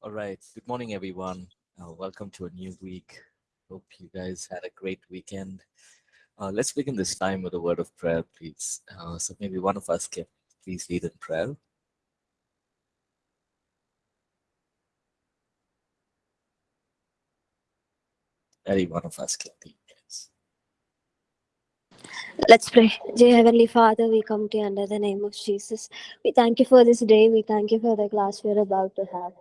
All right. Good morning, everyone. Uh, welcome to a new week. Hope you guys had a great weekend. Uh, let's begin this time with a word of prayer, please. Uh, so maybe one of us can please lead in prayer. Any one of us can lead. Let's pray. Dear Heavenly Father, we come to you under the name of Jesus. We thank you for this day. We thank you for the class we're about to have.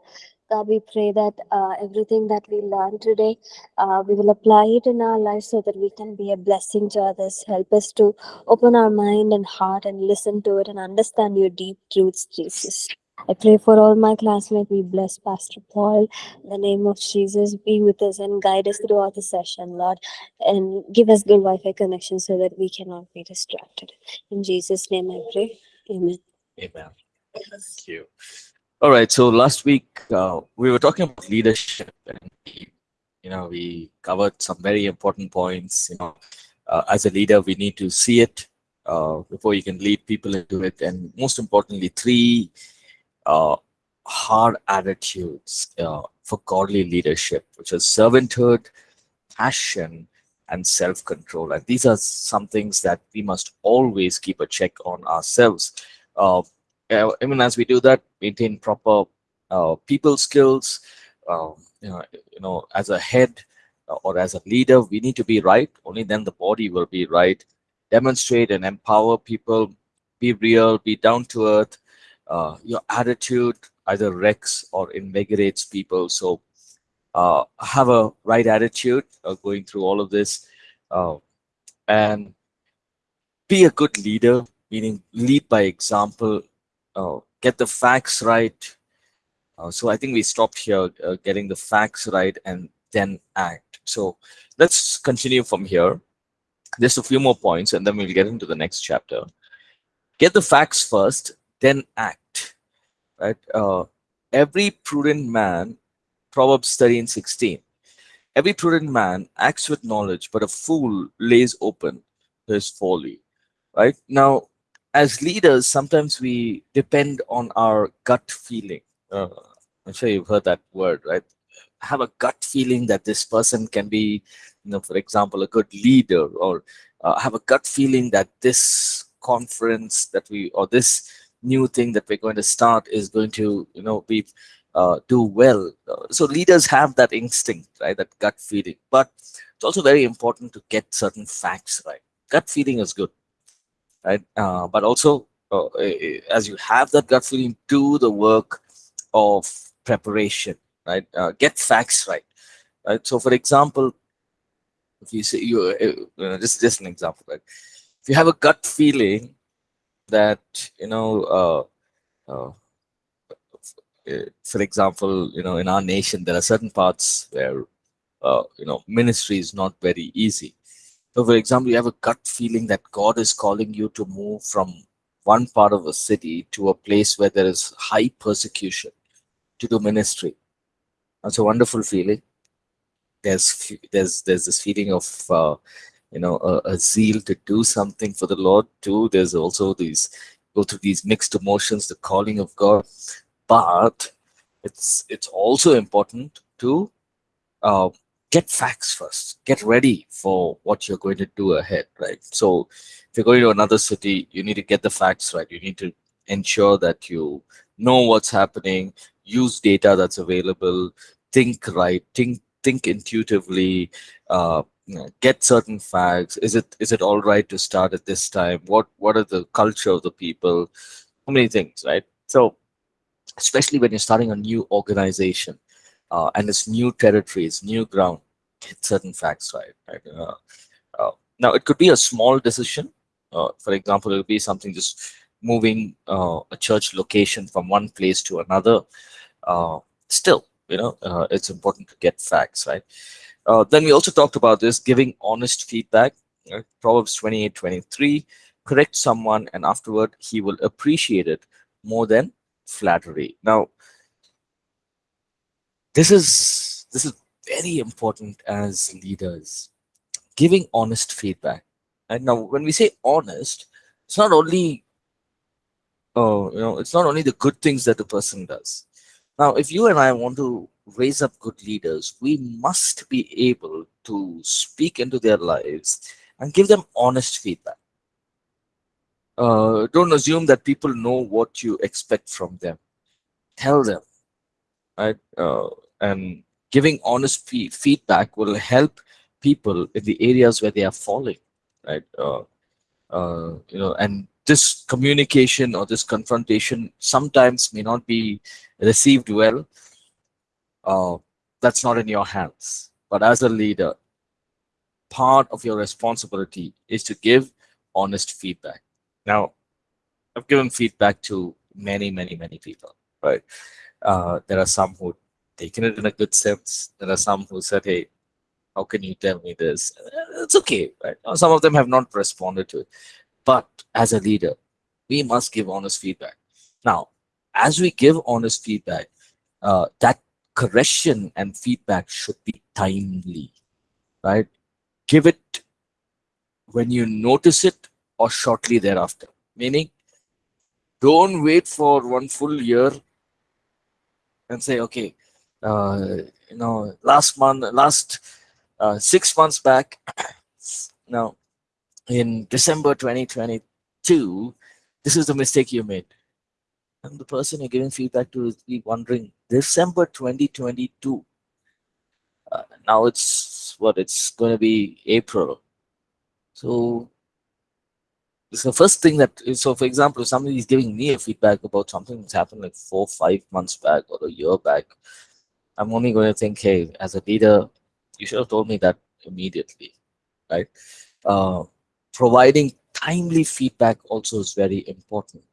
God, we pray that uh, everything that we learn today, uh, we will apply it in our lives so that we can be a blessing to others. Help us to open our mind and heart and listen to it and understand your deep truths, Jesus. I pray for all my classmates. We bless Pastor Paul. In the name of Jesus, be with us and guide us throughout the session, Lord. And give us good Wi Fi connection so that we cannot be distracted. In Jesus' name I pray. Amen. Amen. Thank you. All right. So last week uh, we were talking about leadership, and you know we covered some very important points. You know, uh, as a leader, we need to see it uh, before you can lead people into it, and most importantly, three uh, hard attitudes uh, for godly leadership, which is servanthood, passion, and self-control. And these are some things that we must always keep a check on ourselves. Uh, uh, even as we do that, maintain proper uh, people skills. Uh, you, know, you know, as a head or as a leader, we need to be right. Only then the body will be right. Demonstrate and empower people. Be real. Be down to earth. Uh, your attitude either wrecks or invigorates people. So uh, have a right attitude uh, going through all of this, and be a good leader. Meaning, lead by example uh, get the facts right. Uh, so I think we stopped here, uh, getting the facts right and then act. So let's continue from here. Just a few more points and then we'll get into the next chapter. Get the facts first, then act. Right? Uh, every prudent man, Proverbs 13, 16. Every prudent man acts with knowledge, but a fool lays open his folly. Right? Now, as leaders, sometimes we depend on our gut feeling. Uh, I'm sure you've heard that word, right? Have a gut feeling that this person can be, you know, for example, a good leader, or uh, have a gut feeling that this conference that we or this new thing that we're going to start is going to, you know, be uh, do well. Uh, so leaders have that instinct, right? That gut feeling, but it's also very important to get certain facts right. Gut feeling is good right? Uh, but also, uh, as you have that gut feeling, do the work of preparation, right? Uh, get facts right, right? So, for example, if you say you, uh, uh, just just an example, right? If you have a gut feeling that you know, uh, for example, you know, in our nation, there are certain parts where you know ministry is not very easy so for example, you have a gut feeling that God is calling you to move from one part of a city to a place where there is high persecution to do ministry. That's a wonderful feeling. There's there's there's this feeling of uh, you know a, a, zeal to do something for the Lord too. There's also these go through these mixed emotions, the calling of God, but it's it's also important to uh, get facts first. Get ready for what you're going to do ahead right? So if you're going to another city you need to get the facts right. You need to ensure that you know what's happening use data that's available think right think think intuitively uh, get certain facts. Is it is it all right to start at this time? What what are the culture of the people? Many things right? So especially when you're starting a new organization uh, and it's new territories, new ground, certain facts right. right? Uh, uh, now, it could be a small decision. Uh, for example, it would be something just moving uh, a church location from one place to another. Still, you know, it's important to get facts, right? then we also talked about this giving honest feedback. Right? Proverbs 28, 23, correct someone and afterward he will appreciate it more than flattery. Now, this is this is very important as leaders giving honest feedback and now when we say honest it's not only oh you know it's not only the good things that the person does Now, if you and I want to raise up good leaders, we must be able to speak into their lives and give them honest feedback. Uh, don't assume that people know what you expect from them. Tell them, right? Uh, and giving honest fee feedback will help people in the areas where they are falling, right? Uh, uh, you know, and this communication or this confrontation sometimes may not be received well. Uh, that's not in your hands. But as a leader, part of your responsibility is to give honest feedback. Now, I've given feedback to many, many, many people, right? Uh, there are some who taken it in a good sense. There are some who said, hey, how can you tell me this? It's okay, right? Some of them have not responded to it. But as a leader, we must give honest feedback. Now, as we give honest feedback, uh, that correction and feedback should be timely, right? Give it when you notice it or shortly thereafter. Meaning, don't wait for one full year and say, okay, you know, last month, last uh, six months back, now in December 2022, this is the mistake you made. And the person you're giving feedback to is wondering, December 2022, uh, now it's what it's going to be April. So it's the first thing that so for example if somebody is giving me a feedback about something that's happened like four five months back or a year back I'm only going to think, hey, as a leader, you should have told me that immediately, right? Uh, providing timely feedback also is very important.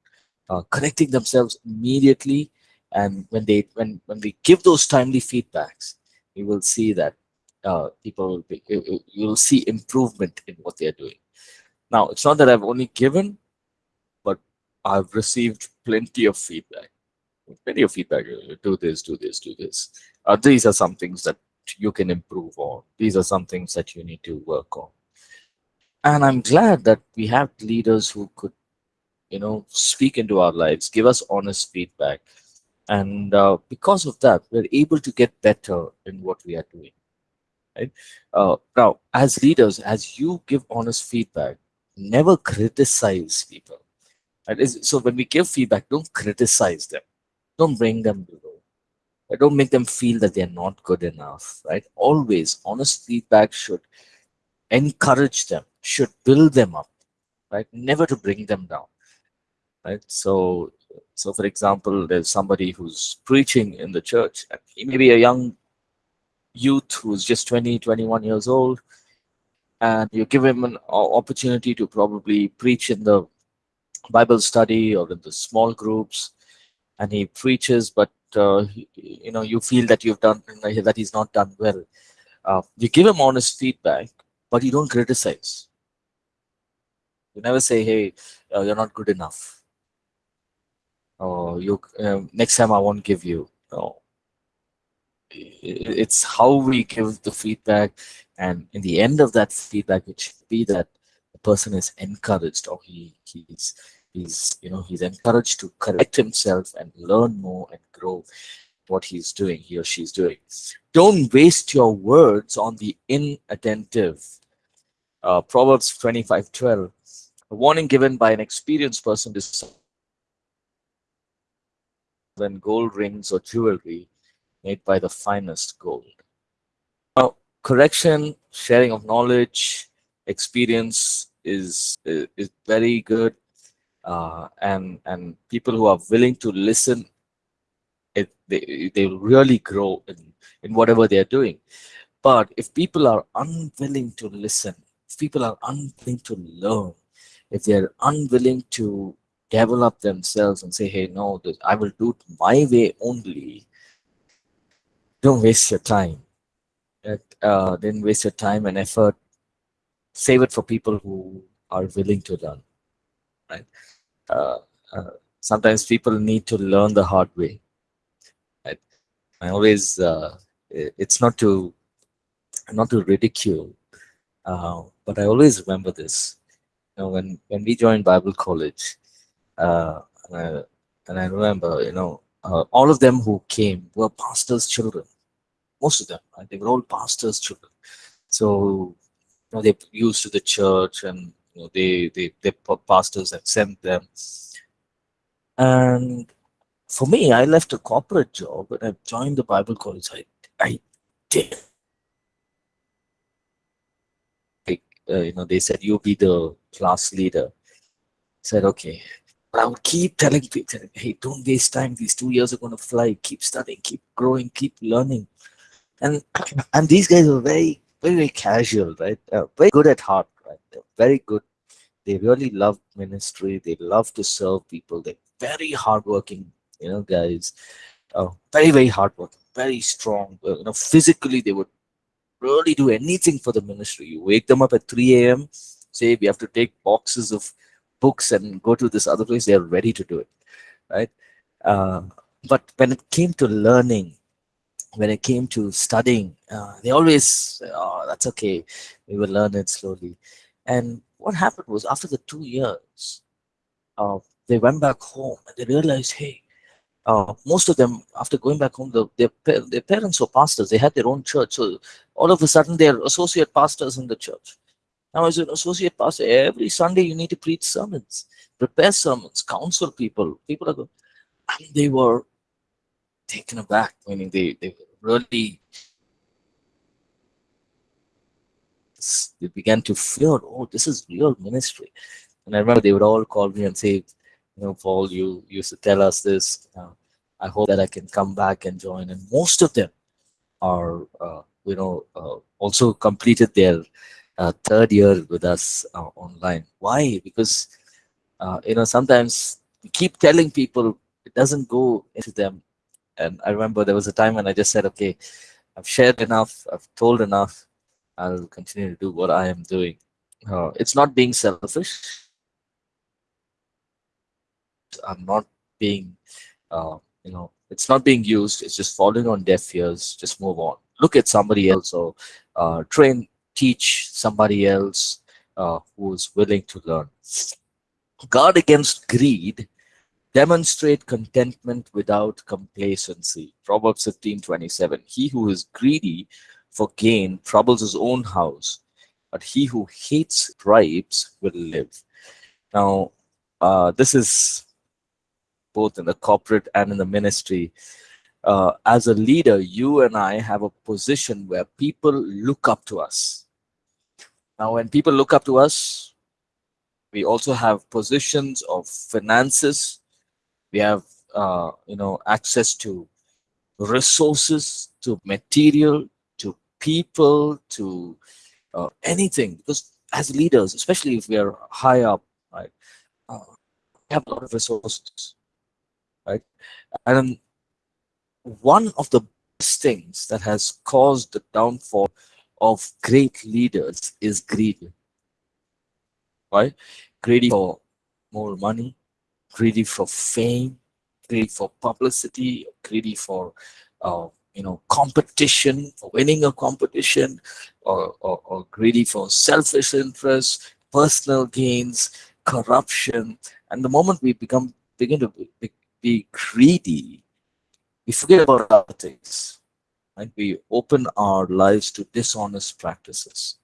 Uh, correcting themselves immediately, and when they when when we give those timely feedbacks, you will see that uh, people will be you will see improvement in what they are doing. Now, it's not that I've only given, but I've received plenty of feedback plenty of feedback. Do this, do this, do this. Uh, these are some things that you can improve on. These are some things that you need to work on. And I'm glad that we have leaders who could, you know, speak into our lives, give us honest feedback. And uh, because of that, we're able to get better in what we are doing. Right? Uh, now, as leaders, as you give honest feedback, never criticize people. Right? So when we give feedback, don't criticize them don't bring them below. Don't make them feel that they're not good enough, right? Always, honest feedback should encourage them, should build them up, right? Never to bring them down, right? So, so for example, there's somebody who's preaching in the church, and he may be a young youth who's just 20, 21 years old, and you give him an opportunity to probably preach in the Bible study or in the small groups, and he preaches, but uh, you know you feel that you've done that he's not done well. Uh, you give him honest feedback, but you don't criticize. You never say, "Hey, uh, you're not good enough," or "You uh, next time I won't give you." No. It's how we give the feedback, and in the end of that feedback, it should be that the person is encouraged or he he's he's you know he's encouraged to correct himself and learn more and grow what he's doing he or she's doing. Don't waste your words on the inattentive. Uh, proverbs 25 12 a warning given by an experienced person is than gold rings or jewelry made by the finest gold. Now correction sharing of knowledge experience is is very good uh, and and people who are willing to listen it, they, they really grow in, in whatever they're doing. But if people are unwilling to listen if people are unwilling to learn if they're unwilling to develop themselves and say hey no this, i will do it my way only don't waste your time. Uh, then waste your time and effort. Save it for people who are willing to learn right uh, uh, sometimes people need to learn the hard way. I, always, uh, it's not to, not to ridicule, uh, but I always remember this. You know, when when we joined Bible college, uh, and I, and I remember, you know, uh, all of them who came were pastors' children. Most of them, right? they were all pastors' children. So you know, they used to the church, and you know, they they they pastors have sent them. And for me, I left a corporate job and I've joined the Bible college. I I did. Uh, you know, they said you'll be the class leader. Said okay, But I would keep telling people, hey, don't waste time. These two years are going to fly. Keep studying, keep growing, keep learning. And and these guys are very, very, very casual, right? Uh, very good at heart, right? They're very good. They really love ministry. They love to serve people. They're very hardworking, you know, guys. Uh, very, very hardworking, very strong. You know, physically, they would really do anything for the ministry. You wake them up at 3 a.m., say we have to take boxes of books and go to this other place, they're ready to do it, right? Uh, but when it came to learning, when it came to studying, uh, they always, oh, that's okay, we will learn it slowly. And what happened was after the two years, uh, they went back home and they realized, hey, uh, most of them, after going back home, the, their, their parents were pastors. They had their own church. So all of a sudden, they're associate pastors in the church. Now, as an associate pastor, every Sunday you need to preach sermons, prepare sermons, counsel people. People are, and they were taken aback, meaning they, they really they began to feel, oh, this is real ministry. And I remember they would all call me and say, you know, Paul, you used to tell us this. Uh, I hope that I can come back and join. And most of them are, uh, you know, uh, also completed their uh, third year with us uh, online. Why? Because uh, you know sometimes we keep telling people it doesn't go into them. And I remember there was a time when I just said, "Okay, I've shared enough. I've told enough. I'll continue to do what I am doing." Uh, it's not being selfish. I'm not being, uh, you know, it's not being used. It's just falling on deaf ears. Just move on. Look at somebody else or uh, train teach somebody else uh, who's willing to learn. Guard against greed, demonstrate contentment without complacency. Proverbs 15 27. He who is greedy for gain troubles his own house, but he who hates bribes will live. Now, uh, this is both in the corporate and in the ministry. Uh, as a leader, you and I have a position where people look up to us now, when people look up to us, we also have positions of finances. We have, uh, you know, access to resources, to material, to people, to uh, anything. Because as leaders, especially if we are high up, right, uh, we have a lot of resources, right? And one of the things that has caused the downfall of great leaders is greed Right? Greedy for more money, greedy for fame, greedy for publicity, greedy for uh, you know competition, for winning a competition, or, or, or greedy for selfish interests, personal gains, corruption. And the moment we become begin to be, be greedy, we forget about other things and we open our lives to dishonest practices.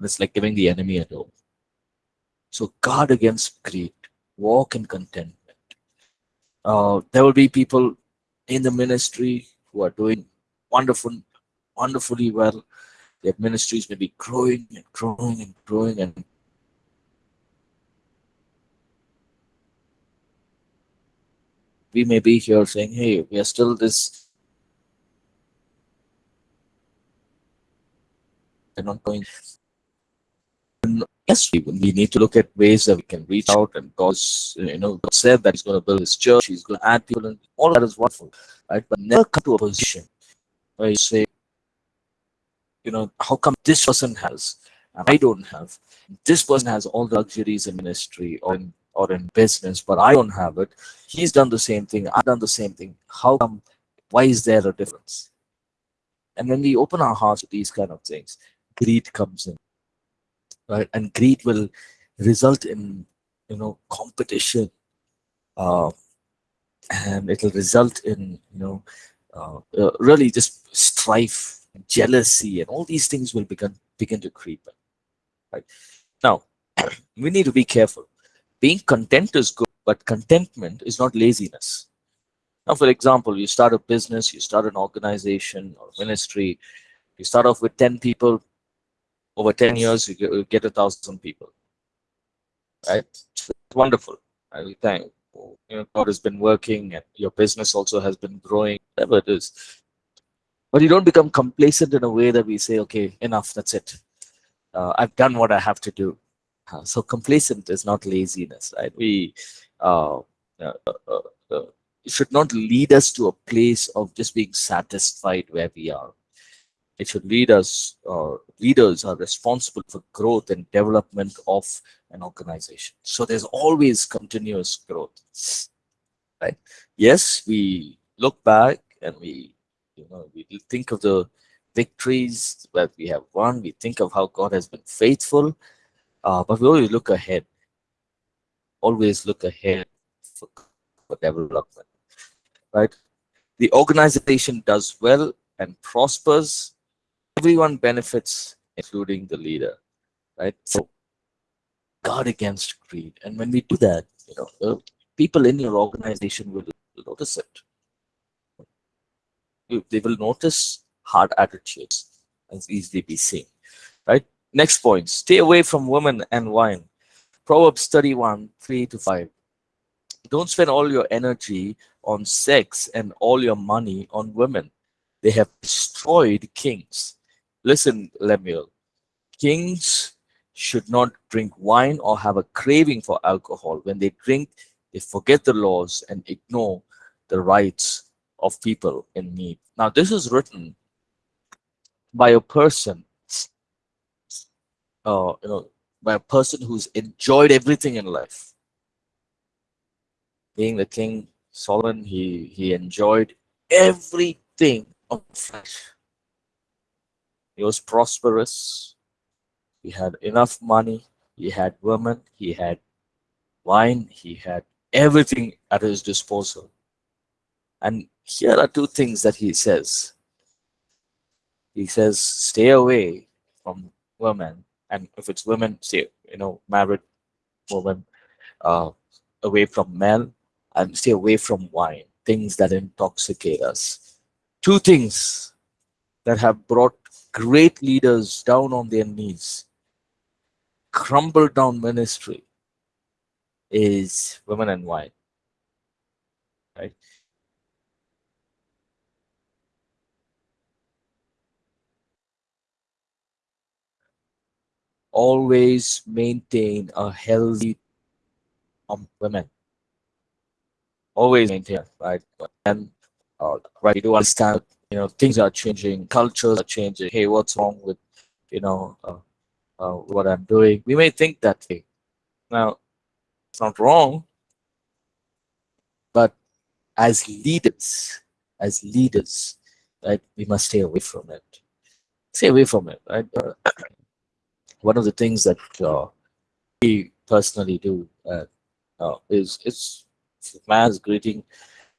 It's like giving the enemy a door. So guard against greed, walk in contentment. Uh, there will be people in the ministry who are doing wonderful, wonderfully well. Their ministries may be growing and growing and growing and we may be here saying, hey, we are still this they're not going. Yes, we, need to look at ways that we can reach out and God's, you know, God said that He's going to build His church, He's going to add people, and all that is wonderful, right? But never come to a position where you say, you know, how come this person has and I don't have? This person has all the luxuries in ministry or in or in business, but I don't have it. He's done the same thing. I've done the same thing. How come? Why is there a difference? And when we open our hearts to these kind of things, greed comes in right? And greed will result in you know competition. Uh, and it'll result in you know uh, uh, really just strife jealousy and all these things will begin begin to creep in right? Now we need to be careful. Being content is good but contentment is not laziness. Now for example you start a business you start an organization or ministry you start off with 10 people over 10 years you get, you get a thousand people. Right? It's wonderful. I thank you know god has been working and your business also has been growing whatever it is. But you don't become complacent in a way that we say okay enough that's it. Uh, i've done what i have to do. Uh, so complacent is not laziness right? We uh, uh, uh, uh should not lead us to a place of just being satisfied where we are it should lead us, or leaders are responsible for growth and development of an organization. So there's always continuous growth, right? Yes, we look back and we, you know, we think of the victories that we have won. We think of how God has been faithful, uh, but we always look ahead. Always look ahead for, for development, right? The organization does well and prospers everyone benefits, including the leader, right? So guard against greed. And when we do that, you know, people in your organization will notice it. They will notice hard attitudes as easily be seen, right? Next point, stay away from women and wine. Proverbs 31, 3 to 5. Don't spend all your energy on sex and all your money on women. They have destroyed kings Listen, Lemuel, kings should not drink wine or have a craving for alcohol. When they drink, they forget the laws and ignore the rights of people in need. Now, this is written by a person, uh, you know, by a person who's enjoyed everything in life. Being the king Solomon, he he enjoyed everything of flesh. He was prosperous. He had enough money. He had women. He had wine. He had everything at his disposal. And here are two things that he says. He says, stay away from women. And if it's women, say, you know, married women, uh, away from men and stay away from wine, things that intoxicate us. Two things that have brought great leaders down on their knees, crumble down ministry is women and wine. Right? Always maintain a healthy um, women. Always maintain, right? And uh, right, you do understand you know things are changing cultures are changing. Hey what's wrong with you know uh, uh, what i'm doing? We may think that way. Now it's not wrong but as leaders as leaders right we must stay away from it. Stay away from it right? Uh, one of the things that uh, we personally do uh, uh, is it's man's greeting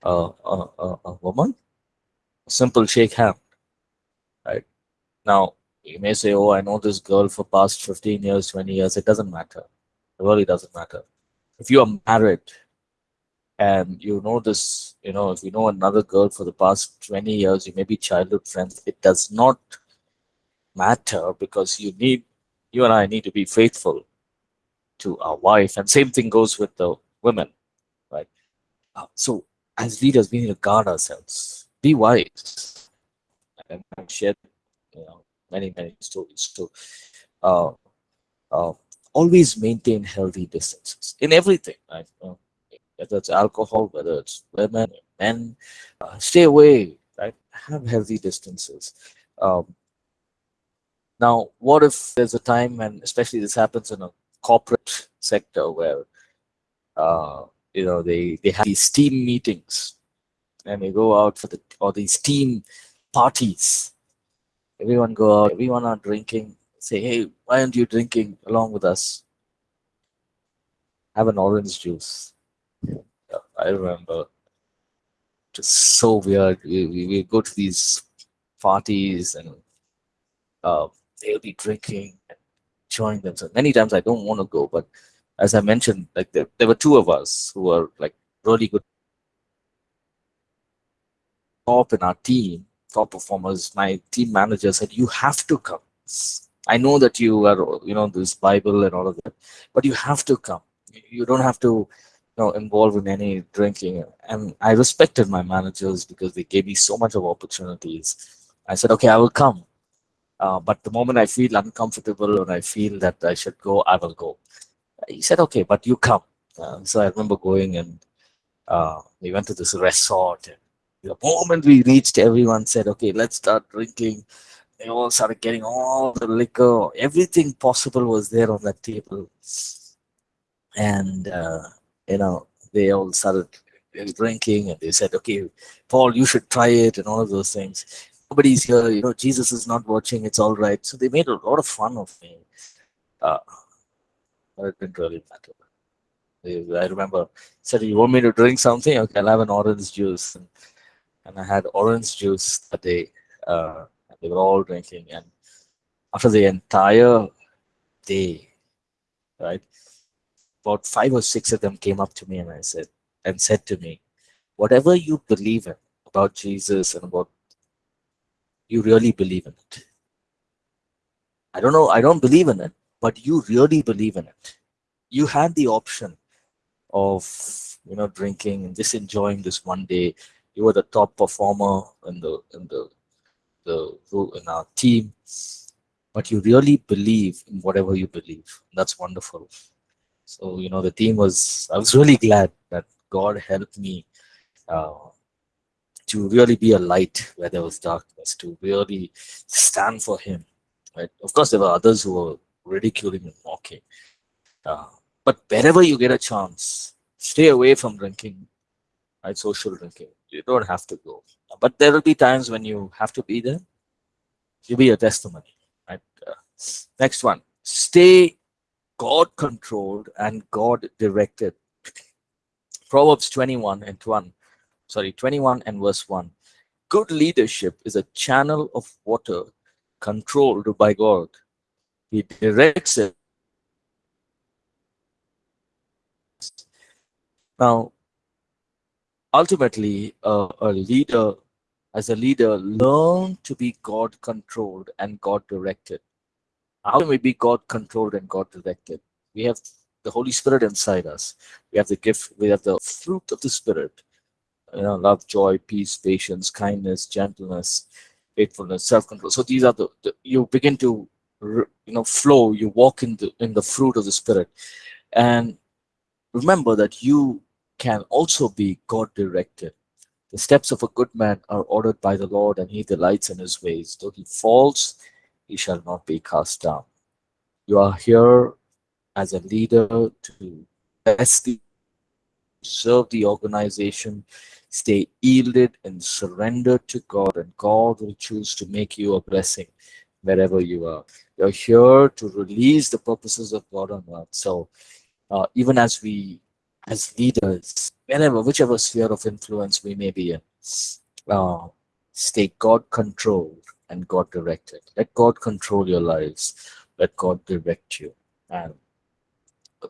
a woman simple shake hand, right? Now, you may say, oh, I know this girl for past 15 years, 20 years. It doesn't matter. It really doesn't matter. If you are married and you know this, you know, if you know another girl for the past 20 years, you may be childhood friends. It does not matter because you need, you and I need to be faithful to our wife. And same thing goes with the women, right? Uh, so as leaders, we need to guard ourselves be wise. And I've shared you know, many, many stories. So uh, uh, always maintain healthy distances in everything. Right? Whether it's alcohol, whether it's women, men, uh, stay away. Right? Have healthy distances. Um, now, what if there's a time, and especially this happens in a corporate sector where uh, you know they they have these team meetings and we go out for the or these team parties. Everyone go out, everyone are drinking. Say, hey, why aren't you drinking along with us? Have an orange juice. I remember just so weird. We, we, we go to these parties and uh, they'll be drinking and enjoying themselves. Many times I don't want to go, but as I mentioned, like there, there were two of us who were like really good top in our team, top performers. My team manager said, "You have to come. I know that you are, you know, this Bible and all of that, but you have to come. You don't have to, you know, involve in any drinking." And I respected my managers because they gave me so much of opportunities. I said, "Okay, I will come." Uh, but the moment I feel uncomfortable or I feel that I should go, I will go. He said, okay, but you come. Uh, so I remember going and uh, we went to this resort. And the moment we reached, everyone said, okay, let's start drinking. They all started getting all the liquor. Everything possible was there on that table. And, uh, you know, they all started drinking and they said, okay, Paul, you should try it and all of those things. Nobody's here, you know, Jesus is not watching, it's all right. So they made a lot of fun of me. Uh, but it didn't really matter. I remember said, "You want me to drink something? Okay, I'll have an orange juice." And, and I had orange juice that day. Uh, they were all drinking, and after the entire day, right, about five or six of them came up to me and I said, and said to me, "Whatever you believe in about Jesus and about, you really believe in it." I don't know. I don't believe in it, but you really believe in it. You had the option of you know drinking and just enjoying this one day. You were the top performer in the in the the in our team, but you really believe in whatever you believe. That's wonderful. So you know the team was. I was really glad that God helped me uh, to really be a light where there was darkness. To really stand for Him. Right. Of course, there were others who were ridiculing and mocking. Uh, but wherever you get a chance, stay away from drinking, right? Social drinking. You don't have to go. But there will be times when you have to be there. You be a testimony, right? Uh, next one. Stay God controlled and God directed. Proverbs 21 and 1. Sorry, 21 and verse 1. Good leadership is a channel of water controlled by God. He directs it Now, ultimately, uh, a leader, as a leader, learn to be God controlled and God directed. How can we be God controlled and God directed? We have the Holy Spirit inside us. We have the gift, we have the fruit of the Spirit. You know, love, joy, peace, patience, kindness, gentleness, faithfulness, self-control. So these are the, the you begin to you know flow, you walk in the in the fruit of the Spirit. And remember that you can also be God directed. The steps of a good man are ordered by the Lord, and he delights in his ways. Though he falls, he shall not be cast down. You are here as a leader to bless the serve the organization, stay yielded and surrendered to God, and God will choose to make you a blessing wherever you are. You're here to release the purposes of God on earth. So uh, even as we, as leaders, whenever, whichever sphere of influence we may be in, uh, stay God controlled and God directed. Let God control your lives. Let God direct you. And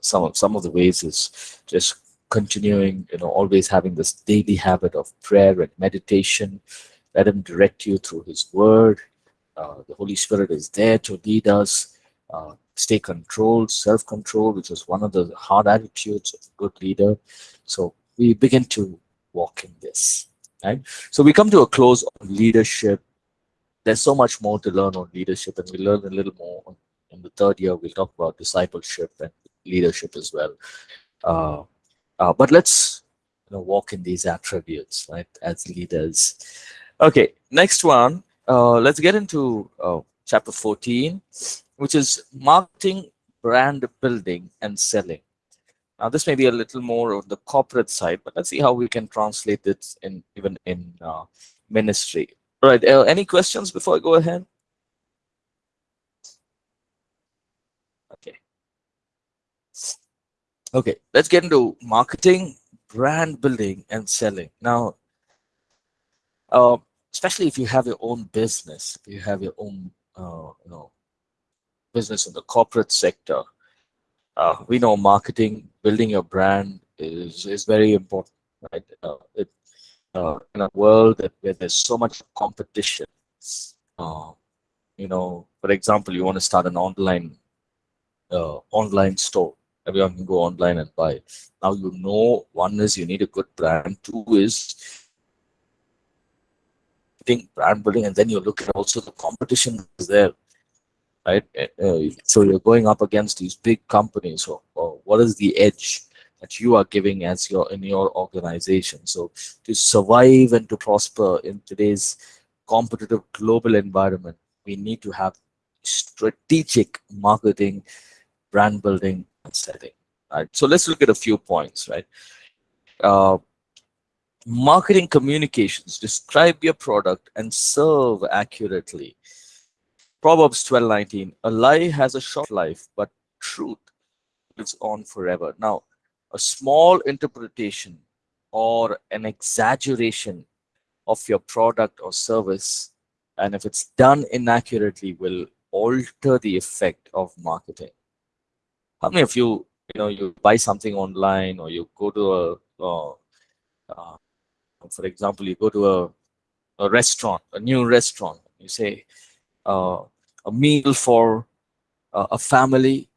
some of, some of the ways is just continuing, you know, always having this daily habit of prayer and meditation. Let Him direct you through His Word. Uh, the Holy Spirit is there to lead us. Uh, stay controlled, self-control, which is one of the hard attitudes of a good leader. So we begin to walk in this. Right? So we come to a close on leadership. There's so much more to learn on leadership, and we learn a little more in the third year. We'll talk about discipleship and leadership as well. Uh, uh, but let's you know, walk in these attributes, right, as leaders. Okay, next one. Uh, let's get into uh, chapter 14 which is marketing, brand building, and selling. Now, this may be a little more on the corporate side, but let's see how we can translate it in even in uh, ministry. All right, uh, any questions before I go ahead? Okay. Okay, let's get into marketing, brand building, and selling. Now, uh, especially if you have your own business, you have your own, uh, you know, business in the corporate sector, uh, we know marketing, building your brand is is very important, right? Uh, it, uh, in a world that, where there's so much competition, uh, you know, for example, you want to start an online uh, online store. Everyone can go online and buy. Now you know, one is you need a good brand. Two is brand building, and then you look at also the competition is there, right? Uh, so you're going up against these big companies. So, uh, what is the edge that you are giving as your in your organization? So to survive and to prosper in today's competitive global environment, we need to have strategic marketing, brand building, and setting. Right. So let's look at a few points. Right. Uh, marketing communications describe your product and serve accurately proverbs 12:19 a lie has a short life but truth lives on forever. Now a small interpretation or an exaggeration of your product or service and if it's done inaccurately will alter the effect of marketing. How many of you you know you buy something online or you go to a uh, uh, for example, you go to a, a restaurant, a new restaurant, you say uh, a meal for uh, a family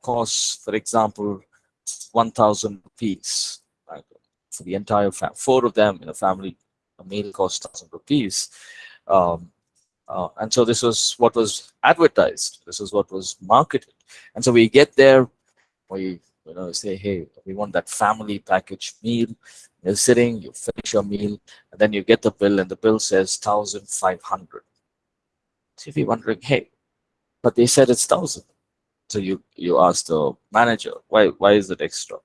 costs, for example, 1,000 rupees right, for the entire family. Four of them in a family, a meal costs 1,000 rupees. Um, uh, and so this was what was advertised. This is what was marketed. And so we get there, we you know say, hey, we want that family package meal you're sitting, you finish your meal, and then you get the bill, and the bill says 1,500. So if you're wondering, hey, but they said it's 1,000. So you, you ask the manager, why, why is it extra?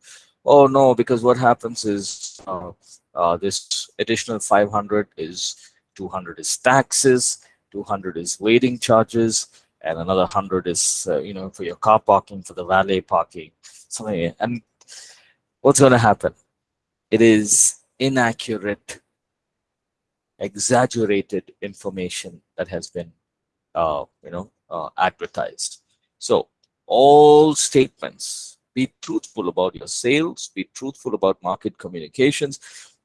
Oh, no, because what happens is uh, uh, this additional 500 is 200 is taxes, 200 is waiting charges, and another 100 is, uh, you know, for your car parking, for the valet parking, something. And what's going to happen? it is inaccurate, exaggerated information that has been, you know, uh, advertised. So all statements, be truthful about your sales, be truthful about market communications.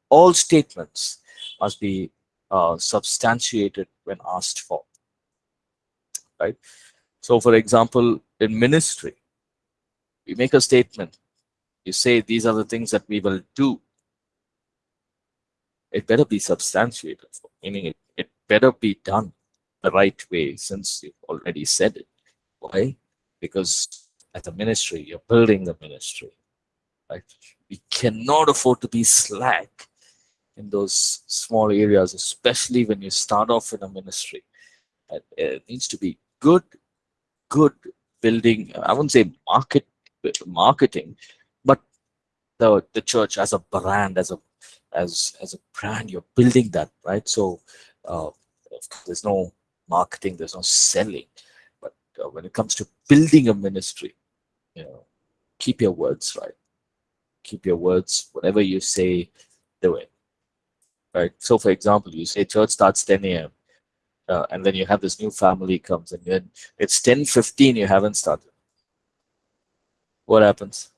All statements must be uh, substantiated when asked for, right? So for example, in ministry, you make a statement, you say these are the things that we will do it better be substantiated, meaning it, it better be done the right way since you've already said it. Why? Because as a ministry, you're building the ministry. Right? We cannot afford to be slack in those small areas, especially when you start off in a ministry. It needs to be good, good building. I wouldn't say market marketing, but the the church as a brand, as a as as a brand you're building that right so uh, there's no marketing there's no selling. But uh, when it comes to building a ministry you know keep your words right. Keep your words whatever you say do it. Right? So for example you say church starts 10 a.m uh, and then you have this new family comes and then it's 10 15 you haven't started. What happens?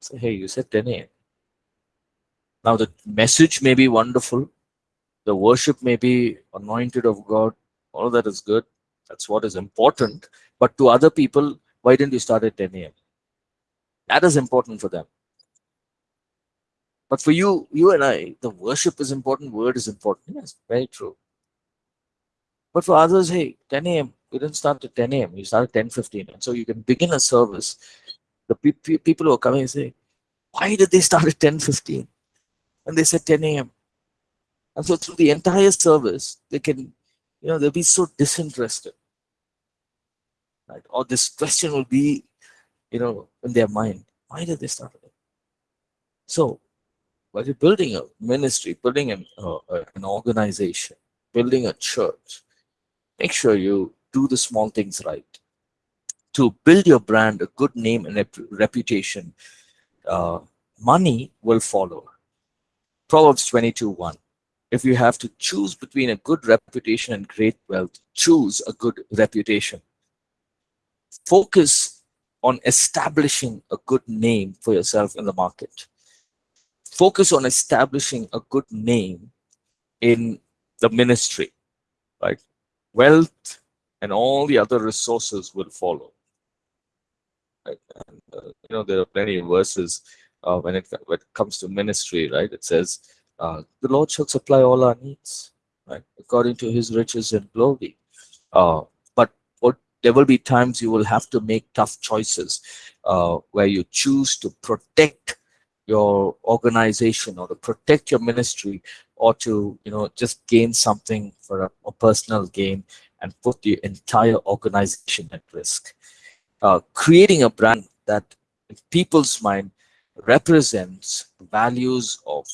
Say hey you said 10 a.m now, the message may be wonderful, the worship may be anointed of God, all that is good. That's what is important. But to other people, why didn't you start at 10 a.m.? That is important for them. But for you, you and I, the worship is important, word is important. Yes, very true. But for others, hey, 10 a.m., you didn't start at 10 a.m., you started 10 15. And so you can begin a service. The pe pe people who are coming say, why did they start at 10 15? and they said 10 a.m. And so through the entire service, they can, you know, they'll be so disinterested. Right? Or this question will be, you know, in their mind. Why did they start it? So while you're building a ministry, building an, uh, an organization, building a church, make sure you do the small things right. To build your brand, a good name and reputation, uh, money will follow Proverbs 22 1. If you have to choose between a good reputation and great wealth, choose a good reputation. Focus on establishing a good name for yourself in the market. Focus on establishing a good name in the ministry, right? Wealth and all the other resources will follow. Right? And, uh, you know, there are plenty of verses uh, when, it, when it comes to ministry, right? It says, uh, the Lord shall supply all our needs, right? According to his riches and glory. Uh, but what, there will be times you will have to make tough choices uh, where you choose to protect your organization or to protect your ministry or to you know just gain something for a, a personal gain and put the entire organization at risk uh, creating a brand that in people's mind represents values of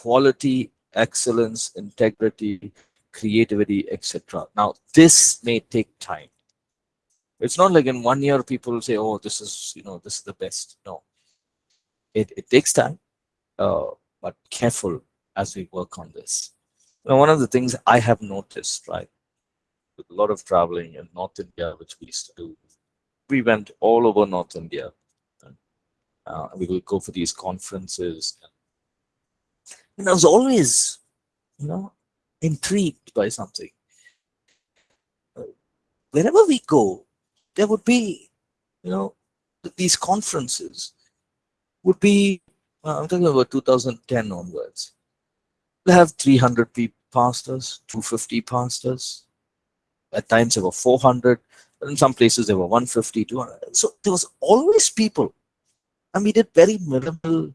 quality excellence integrity creativity etc now this may take time it's not like in one year people say oh this is you know this is the best no it, it takes time uh, but careful as we work on this. Now, one of the things I have noticed, right, with a lot of traveling in North India, which we used to do, we went all over North India. Uh, we would go for these conferences. And I was always, you know, intrigued by something. Wherever we go, there would be, you know, these conferences would be, uh, I'm talking about 2010 onwards we have 300 people, pastors, 250 pastors. At times there were 400. In some places there were 150, 200. So there was always people. And we did very minimal,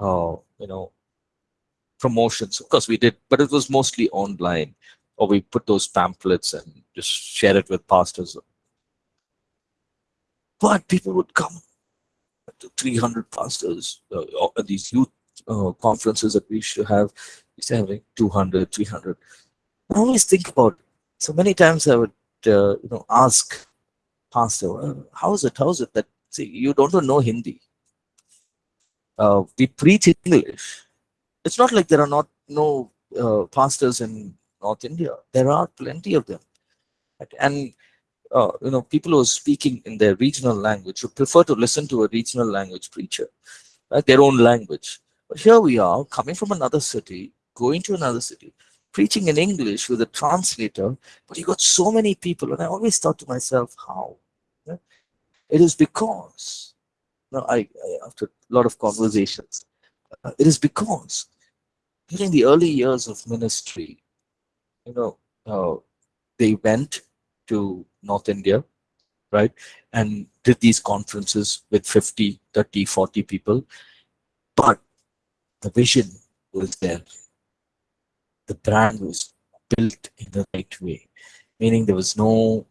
uh, you know, promotions. Of course we did, but it was mostly online. Or we put those pamphlets and just share it with pastors. But people would come to 300 pastors, uh, these youth uh, conferences that we should have used to have like 200, 300. I always think about, so many times I would, uh, you know, ask pastor, how is it, how is it that, see, you don't know Hindi. Uh, we preach English. It's not like there are not no uh, pastors in North India. There are plenty of them. And, uh, you know, people who are speaking in their regional language would prefer to listen to a regional language preacher, right? their own language. But here we are coming from another city, going to another city, preaching in English with a translator, but you got so many people. And I always thought to myself, how? Yeah? It is because, know, I, I, after a lot of conversations, uh, it is because during the early years of ministry, you know, uh, they went to North India, right, and did these conferences with 50, 30, 40 people. But the vision was there the brand was built in the right way, meaning there was no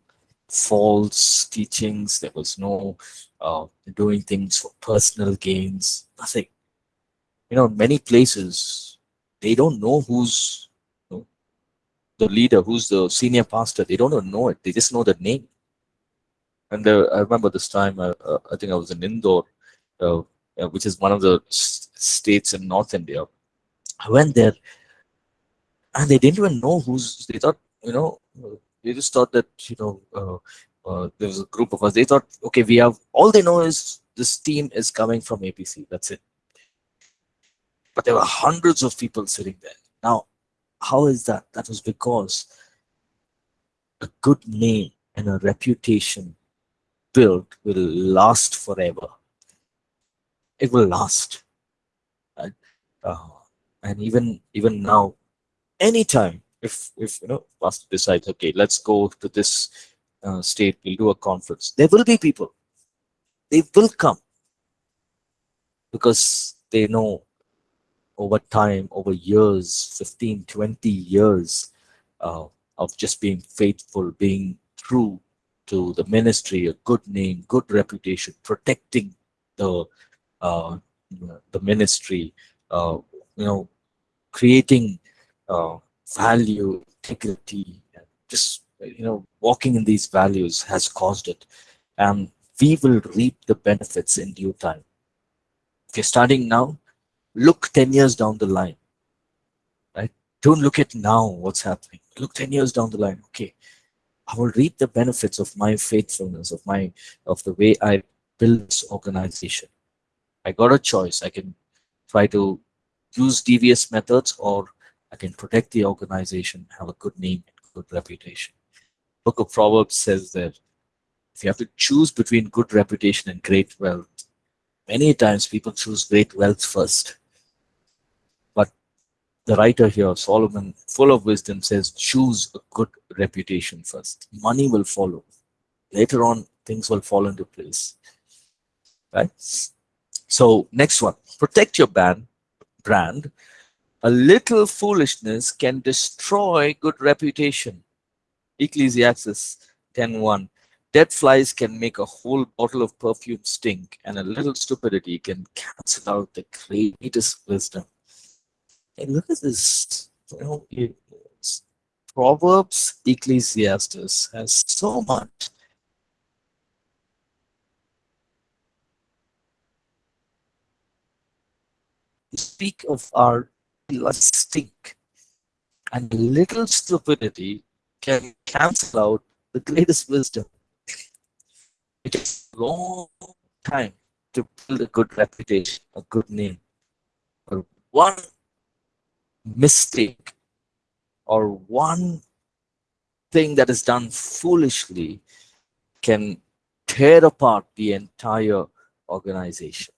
false teachings, there was no uh, doing things for personal gains, nothing. You know, many places, they don't know who's you know, the leader, who's the senior pastor. They don't know it. They just know the name. And I remember this time, uh, uh, I think I was in Indore, uh, which is one of the states in North India. I went there and they didn't even know who's they thought you know they just thought that you know uh, uh, there was a group of us they thought okay we have all they know is this team is coming from apc that's it but there were hundreds of people sitting there. Now how is that? That was because a good name and a reputation built will last forever. It will last. Uh, and even even now anytime if if you know pastor decides okay let's go to this uh, state we'll do a conference. There will be people. They will come. Because they know over time over years 15 20 years uh, of just being faithful being true to the ministry a good name good reputation protecting the uh, the ministry uh, you know creating uh, value, integrity, just you know, walking in these values has caused it. And we will reap the benefits in due time. If you're starting now, look 10 years down the line, right? Don't look at now what's happening. Look 10 years down the line. Okay, I will reap the benefits of my faithfulness, of my of the way I build this organization. I got a choice. I can try to use devious methods or I can protect the organization, have a good name good reputation. Book of Proverbs says that if you have to choose between good reputation and great wealth, many times people choose great wealth first. The writer here, Solomon, full of wisdom, says choose a good reputation first. Money will follow. Later on, things will fall into place. Right? So next one, protect your brand. brand. A little foolishness can destroy good reputation. Ecclesiastes 10.1 Dead flies can make a whole bottle of perfume stink, and a little stupidity can cancel out the greatest wisdom. Look at this. Proverbs, Ecclesiastes has so much. Speak of our stink, and little stupidity can cancel out the greatest wisdom. It takes a long time to build a good reputation, a good name. But one mistake or one thing that is done foolishly can tear apart the entire organization.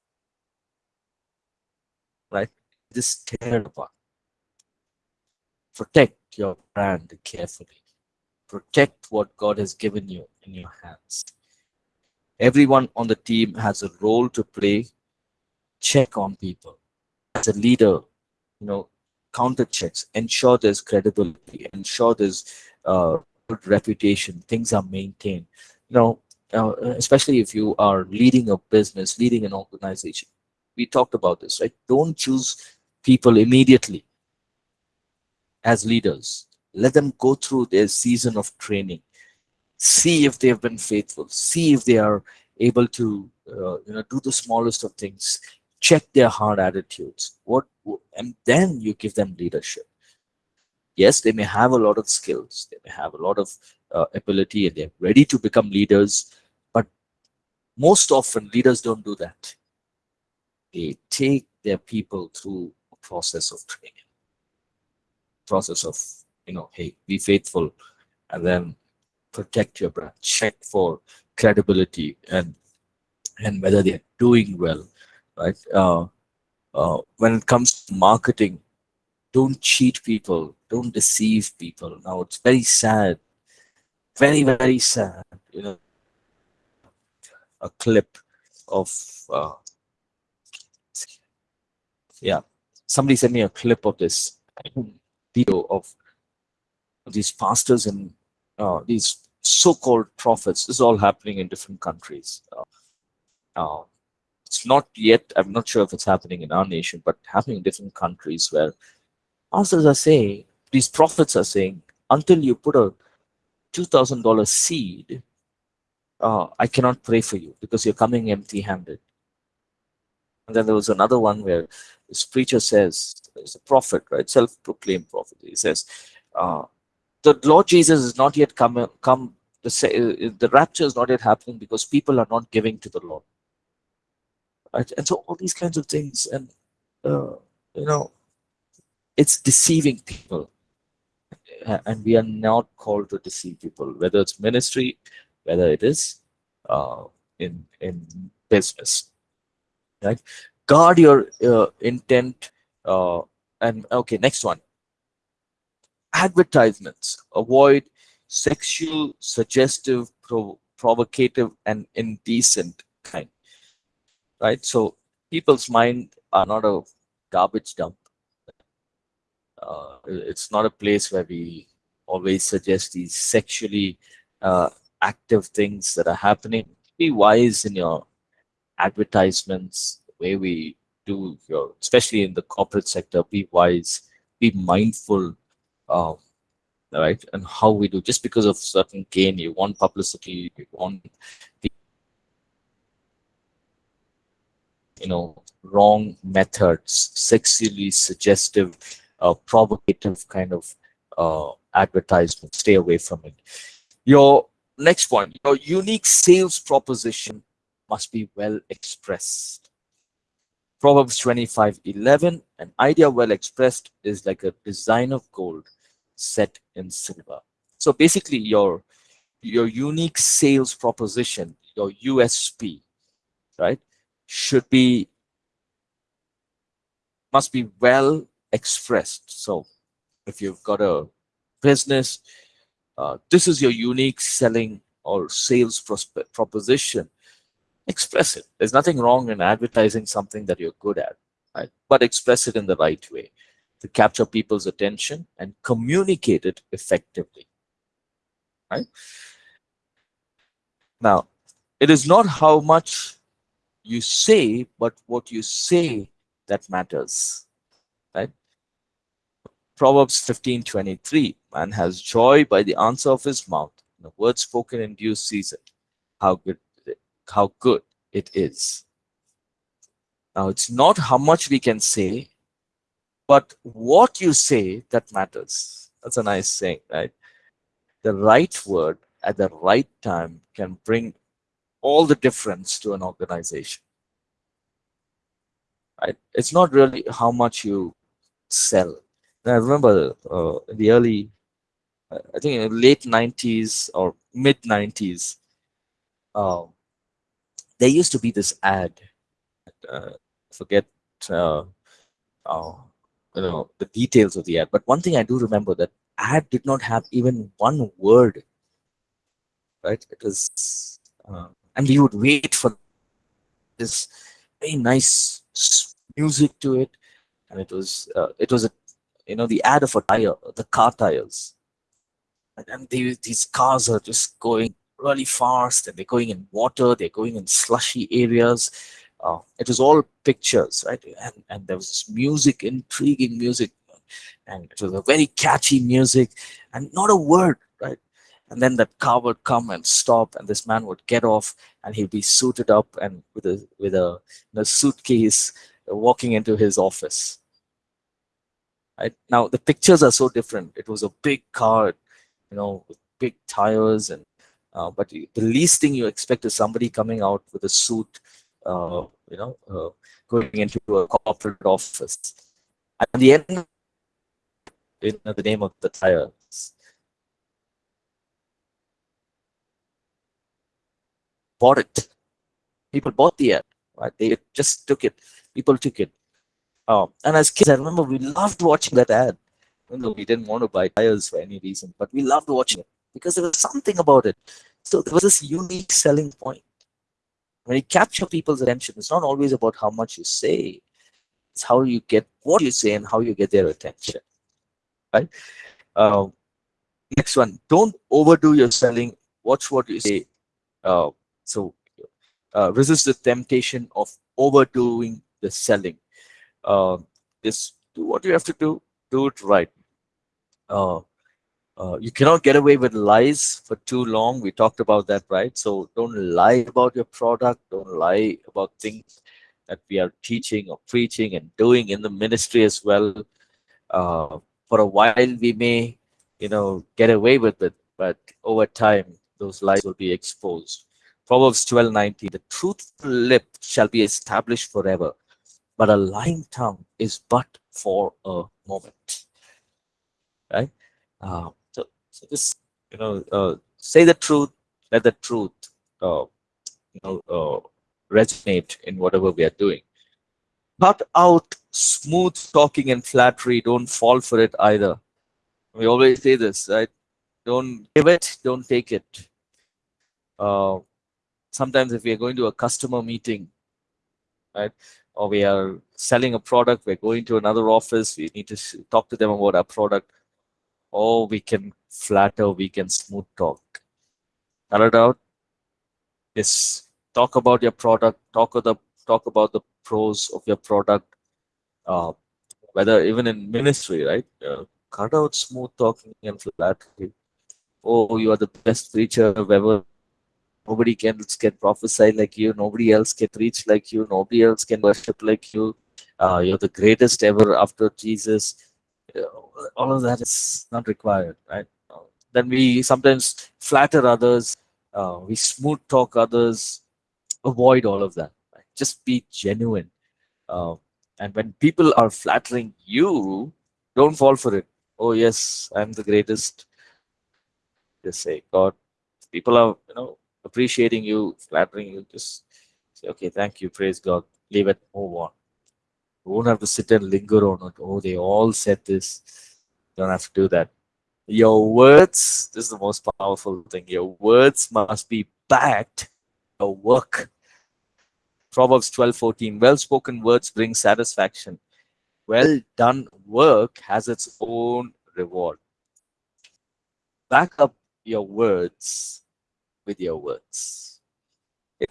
Right? Just tear apart. Protect your brand carefully. Protect what God has given you in your hands. Everyone on the team has a role to play. Check on people. As a leader, you know, counter checks, ensure there's credibility, ensure there's uh, good reputation, things are maintained. You know, uh, especially if you are leading a business, leading an organization. We talked about this, right? Don't choose people immediately as leaders. Let them go through their season of training see if they have been faithful see if they are able to uh, you know do the smallest of things check their hard attitudes what and then you give them leadership yes they may have a lot of skills they may have a lot of uh, ability and they're ready to become leaders but most often leaders don't do that they take their people through a process of training process of you know hey be faithful and then protect your brand, check for credibility and and whether they're doing well, right? Uh, uh, when it comes to marketing, don't cheat people, don't deceive people. Now it's very sad, very very sad. You know, a clip of uh, yeah, somebody sent me a clip of this video of these pastors and uh, these so-called prophets. This is all happening in different countries. Uh, uh, it's not yet, I'm not sure if it's happening in our nation, but happening in different countries where pastors are saying, these prophets are saying, until you put a $2,000 seed, uh, I cannot pray for you because you're coming empty-handed. And then there was another one where this preacher says, there's a prophet, right? Self-proclaimed prophet. He says, uh, the Lord Jesus is not yet come, come uh, the rapture is not yet happening because people are not giving to the Lord. Right? And so all these kinds of things, and uh, you know, it's deceiving people. And we are not called to deceive people, whether it's ministry, whether it is uh, in in business. Right? Guard your uh, intent. Uh, and okay, next one advertisements. Avoid sexual, suggestive, prov provocative, and indecent kind. Right? So people's mind are not a garbage dump. Uh, it's not a place where we always suggest these sexually uh, active things that are happening. Be wise in your advertisements, the way we do your, especially in the corporate sector, be wise, be mindful um, right? And how we do just because of certain gain, you want publicity, you want the, you know wrong methods, sexually suggestive uh, provocative kind of uh, advertisement. Stay away from it. Your next one, your unique sales proposition must be well expressed. Proverbs 25, 11, an idea well expressed is like a design of gold set in silver. So basically your, your unique sales proposition, your USP, right, should be, must be well expressed. So if you've got a business, uh, this is your unique selling or sales proposition, express it. There's nothing wrong in advertising something that you're good at, right? But express it in the right way to capture people's attention and communicate it effectively, right? Now, it is not how much you say, but what you say that matters, right? Proverbs 15, 23, man has joy by the answer of his mouth, the word spoken in due season. How good, how good it is. Now, it's not how much we can say, but what you say that matters. That's a nice saying, right? The right word at the right time can bring all the difference to an organization. Right? It's not really how much you sell. I remember uh, in the early, uh, I think in the late 90s or mid 90s, um, there used to be this ad. Uh, forget uh, uh, you know the details of the ad, but one thing I do remember that ad did not have even one word. Right? It was, uh, and we would wait for this very nice music to it, and it was uh, it was a you know the ad of a tire, the car tires, and they, these cars are just going really fast and they're going in water, they're going in slushy areas. Uh, it was all pictures, right? And, and there was this music, intriguing music, and it was a very catchy music and not a word, right? And then that car would come and stop, and this man would get off, and he'd be suited up and with a with a, suitcase, uh, walking into his office. Right now, the pictures are so different. It was a big car, you know, with big tires and uh, but the least thing you expect is somebody coming out with a suit, uh, you know, uh, going into a corporate office. At the end, in the name of the tires, bought it. People bought the ad, right? They just took it. People took it. Um, and as kids, I remember we loved watching that ad. Even though we didn't want to buy tires for any reason, but we loved watching it because there was something about it. So there was this unique selling point. When you capture people's attention, it's not always about how much you say, it's how you get what you say and how you get their attention. Right? Uh, next one, don't overdo your selling. Watch what you say. Uh, so uh, resist the temptation of overdoing the selling. Uh, just do what you have to do. Do it right. Uh, uh, you cannot get away with lies for too long. We talked about that, right? So don't lie about your product. Don't lie about things that we are teaching or preaching and doing in the ministry as well. Uh, for a while, we may, you know, get away with it, but over time, those lies will be exposed. Proverbs 12, 19, the truthful lip shall be established forever, but a lying tongue is but for a moment. Right? Uh, so just you know, uh, say the truth. Let the truth, uh, you know, uh, resonate in whatever we are doing. Cut out smooth talking and flattery. Don't fall for it either. We always say this, right? Don't give it. Don't take it. Uh, sometimes if we are going to a customer meeting, right, or we are selling a product, we're going to another office, we need to talk to them about our product or we can flatter, we can smooth talk. Cut it out. Yes, talk about your product, talk of the talk about the pros of your product. Uh, whether even in ministry, right? Uh, cut out smooth talking and flattery. Oh, you are the best preacher ever. Nobody can, can prophesy like you. Nobody else can preach like you. Nobody else can worship like you. Uh, you're the greatest ever after Jesus all of that is not required, right? Then we sometimes flatter others, uh, we smooth talk others, avoid all of that. Right? Just be genuine. Uh, and when people are flattering you, don't fall for it. Oh yes, I'm the greatest. Just say, God, people are you know appreciating you, flattering you. Just say, okay, thank you, praise God. Leave it, move on. You won't have to sit and linger on it. Oh, they all said this. You don't have to do that. Your words, this is the most powerful thing. Your words must be backed your work. Proverbs 12 14. Well spoken words bring satisfaction. Well done work has its own reward. Back up your words with your words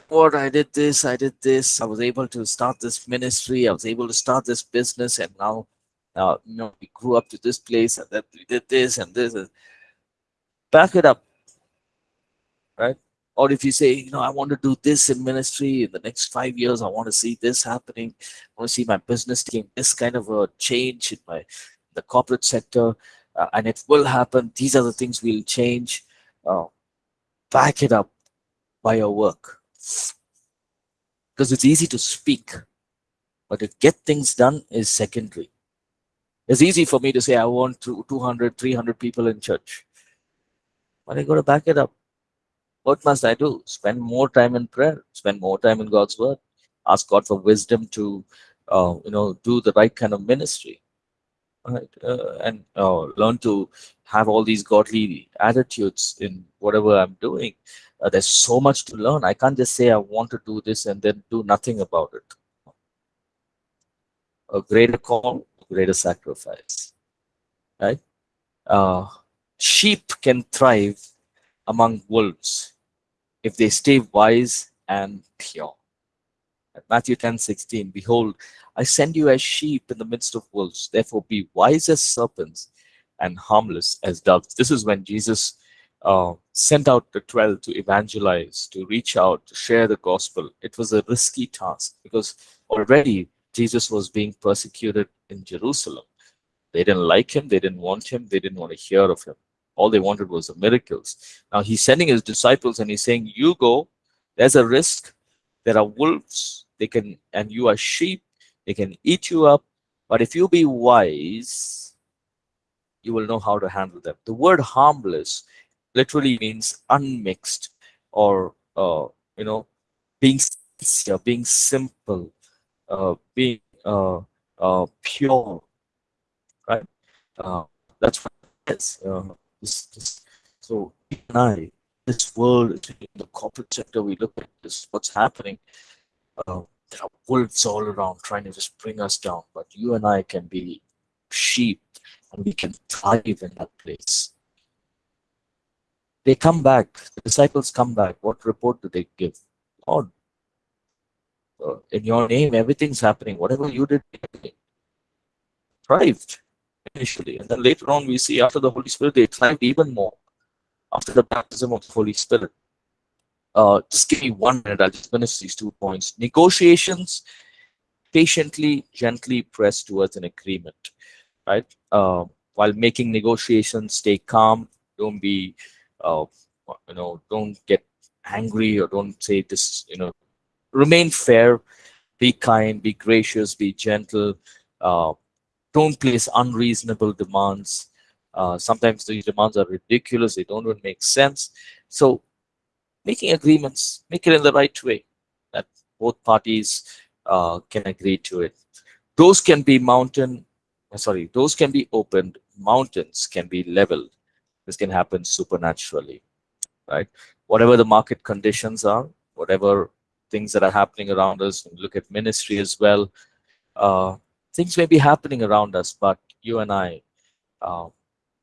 what I did this, I did this, I was able to start this ministry, I was able to start this business, and now, now you know, we grew up to this place, and then we did this and this. And back it up, right? Or if you say, you know, I want to do this in ministry in the next five years, I want to see this happening, I want to see my business taking this kind of a change in my the corporate sector, uh, and it will happen. These are the things we'll change. Uh, back it up by your work because it's easy to speak, but to get things done is secondary. It's easy for me to say I want 200, 300 people in church, but I got to back it up. What must I do? Spend more time in prayer, spend more time in God's word, ask God for wisdom to, uh, you know, do the right kind of ministry, right? Uh, and uh, learn to have all these godly attitudes in whatever I'm doing uh, there's so much to learn. I can't just say I want to do this and then do nothing about it. A greater call, greater sacrifice, right? Uh, sheep can thrive among wolves if they stay wise and pure. Matthew 10 16, Behold, I send you as sheep in the midst of wolves. Therefore, be wise as serpents and harmless as doves. This is when Jesus uh, sent out the 12 to evangelize, to reach out, to share the gospel. It was a risky task because already Jesus was being persecuted in Jerusalem. They didn't like him, they didn't want him, they didn't want to hear of him. All they wanted was the miracles. Now he's sending his disciples and he's saying, You go, there's a risk. There are wolves, they can, and you are sheep, they can eat you up. But if you be wise, you will know how to handle them. The word harmless literally means unmixed or uh, you know being sincere, being simple, uh, being uh, uh, pure, right? Uh, that's what it is. Uh, this, this, so I, this world, in the corporate sector, we look at this, what's happening. There are wolves all around trying to just bring us down, but you and I can be sheep and we can thrive in that place. They come back, the disciples come back. What report do they give? Lord, uh, in your name, everything's happening. Whatever you did, thrived initially. And then later on, we see after the Holy Spirit, they thrived even more after the baptism of the Holy Spirit. Uh, just give me one minute, I'll just finish these two points. Negotiations, patiently, gently press towards an agreement, right? Uh, while making negotiations, stay calm, don't be uh, you know, don't get angry or don't say this, you know, remain fair, be kind, be gracious, be gentle, uh, don't place unreasonable demands. Uh, sometimes these demands are ridiculous, they don't even make sense. So making agreements, make it in the right way that both parties uh, can agree to it. Those can be mountain, sorry, those can be opened, mountains can be leveled. This can happen supernaturally, right? Whatever the market conditions are, whatever things that are happening around us, look at ministry as well. Uh, things may be happening around us, but you and I, uh,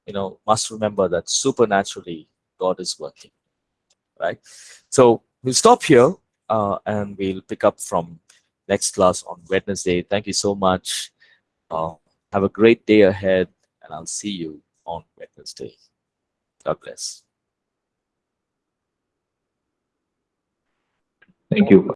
you know, must remember that supernaturally God is working, right? So we'll stop here uh, and we'll pick up from next class on Wednesday. Thank you so much. Uh, have a great day ahead and I'll see you on Wednesday. God bless. Thank you.